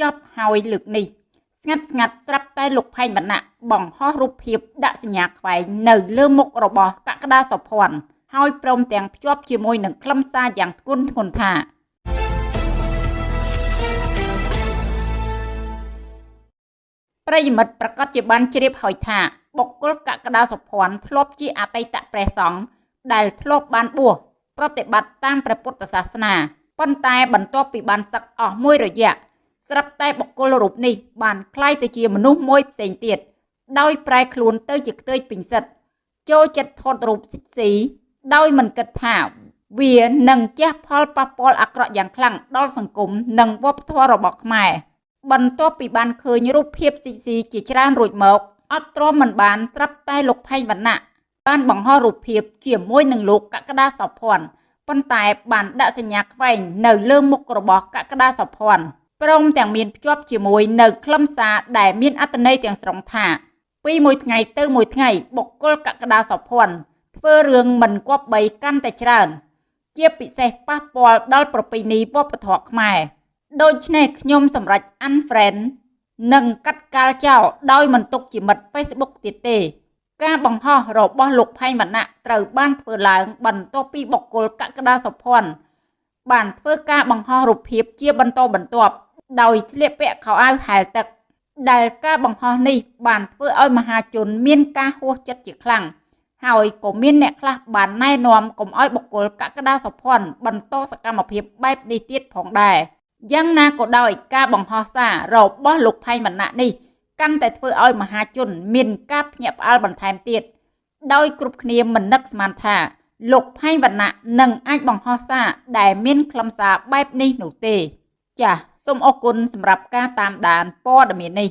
ចប់ហើយលើកនេះស្ងាត់ស្ងាត់ស្រាប់តែលោកផែងវណ្ណៈបង្ហោះរូបភាពដាក់សញ្ញាខ្វែងនៅលើមុខរបស់កក្កដាសុភ័ណ្ឌហើយព្រមទាំងភ្ជាប់ជាមួយនឹងខ្លឹមសារយ៉ាងធ្ងន់ធ្ងរថាប្រិយមិត្តប្រកាសជាបានជ្រាបហើយថាបុគ្គលកក្កដាសុភ័ណ្ឌធ្លាប់ជាអតីតព្រះសង្ឃដែលធ្លាប់បានបួសប្រតិបត្តិតាមព្រះពុទ្ធសាសនាប៉ុន្តែបន្ទាប់ពីបានសឹកអស់មួយរយៈ ស្រាប់តែបុគ្គលរូបនេះបានคล้ายទៅជាមនុស្សមួយផ្សេងទៀតដោយប្រែខ្លួនទៅជាខ្ទើយពិសិដ្ឋចូលចិត្តថតរូបស៊ីស៊ីដោយមិនគិតថាវានឹងជះផលប៉ះពាល់អាក្រក់យ៉ាងខ្លាំងដល់សង្គមនិងវប្បធម៌របស់ខ្មែរបន្ទាប់ពីបានឃើញរូបភាពស៊ីស៊ីជាច្រើនរួចមកអត់ទ្រាំមិនបានស្រាប់តែលោកផែងវណ្ណៈបានបង្ហោះរូបភាពជាមួយនឹងលោកកក្កដាសុភ័ណ្ឌប៉ុន្តែបានដាក់សញ្ញាខ្វែងនៅលើមុខរបស់កក្កដាសុភ័ណ្ឌ ព្រមទាំងមានភ្ជាប់ជាមួយនៅខ្លឹមសារដែលមានអត្ថន័យទាំងស្រុងថាពីមួយថ្ងៃទៅមួយថ្ងៃបុគ្គលកក្កដាសុភ័ណ្ឌធ្វើរឿងមិនគប្បីកាន់តែច្រើន ជាពិសេសប៉ះពាល់ដល់ប្រពៃណីវប្បធម៌ខ្មែរដូច្នេះខ្ញុំសម្រេច unfriend និងកាត់កាល់ចោលដោយមិនទុកជាមិត្ត Facebook ទៀតទេ ការបង្ហោះរបស់លោកផែងវណ្ណៈត្រូវបានធ្វើឡើង បន្ទាប់ពីបុគ្គលកក្កដាសុភ័ណ្ឌបានធ្វើការបង្ហោះរូបភាពជាបន្តបន្ទាប់ ដោយស្លៀកពាក់ខោអាវហែលទឹក ដែលការបង្ហោះនេះបានធ្វើឲ្យមហាជនមានការហួសចិត្តជាខ្លាំងហើយក៏មានអ្នកខ្លះបានណែនាំកុំឲ្យបុគ្គលកក្កដាសុភ័ណ្ឌបន្តសកម្មភាពបែបនេះទៀតផងដែរយ៉ាងណាក៏ដោយការបង្ហោះសាររបស់លោកផៃវណ្ណៈនេះកាន់តែធ្វើឲ្យមហាជនមានការភ្ញាក់ផ្អើលបន្ថែមទៀតដោយគ្រប់គ្នាមិននឹកស្មានថាលោកផែងវណ្ណៈនឹងអាចបង្ហោះសារដែលមានខ្លឹមសារបែបនេះនោះទេ ចាសសូមអរគុណសម្រាប់ការតាមដានព័ត៌មាននេះ